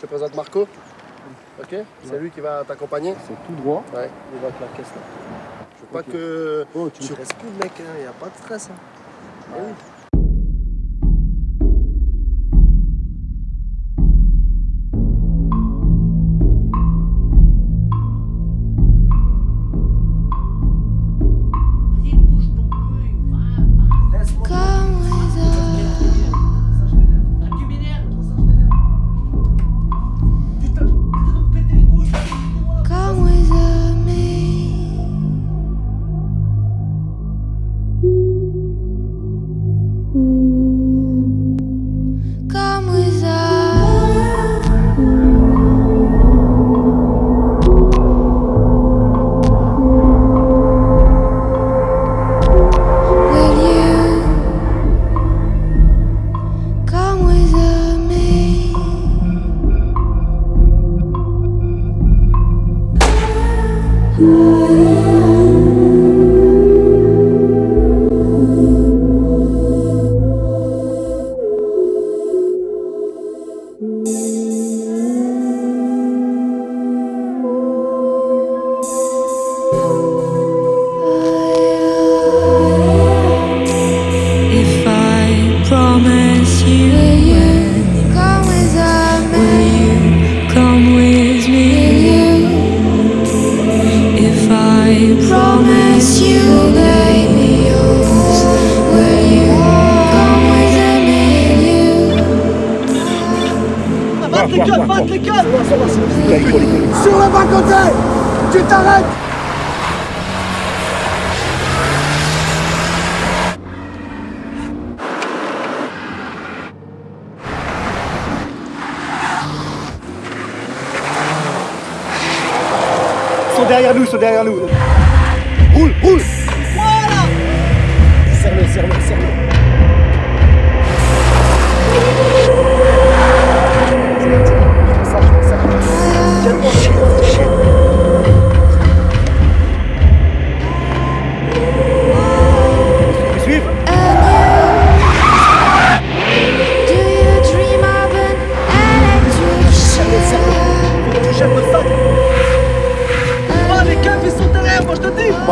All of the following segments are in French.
Je te présente Marco. Ok C'est lui qui va t'accompagner. C'est tout droit. Ouais. Il va avec la caisse là. Je veux pas que Oh, tu tu restes plus, mec. Il n'y a pas de stress. hein. Eh Música Batte les gueules, batte les gueules Sur le bas-côté Tu t'arrêtes Ils sont derrière nous, ils sont derrière nous. Roule, roule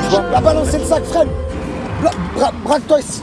Pas. La balance, c'est le sac, freine Bra- bra- Braque-toi ici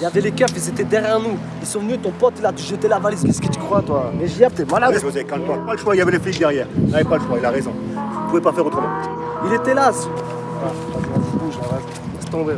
Il y avait les keufs, ils étaient derrière nous. Ils sont venus, ton pote, il a jeté la valise. Qu'est-ce que tu crois, toi Mais JF, t'es malade. Allez, José, calme-toi. Pas le choix, il y avait les flics derrière. Il n'avait pas le choix, il a raison. Vous pouvez pas faire autrement. Il était là. ce- Ah, vas-y, vas-y, bouge, là, vas-y. Laisse tomber.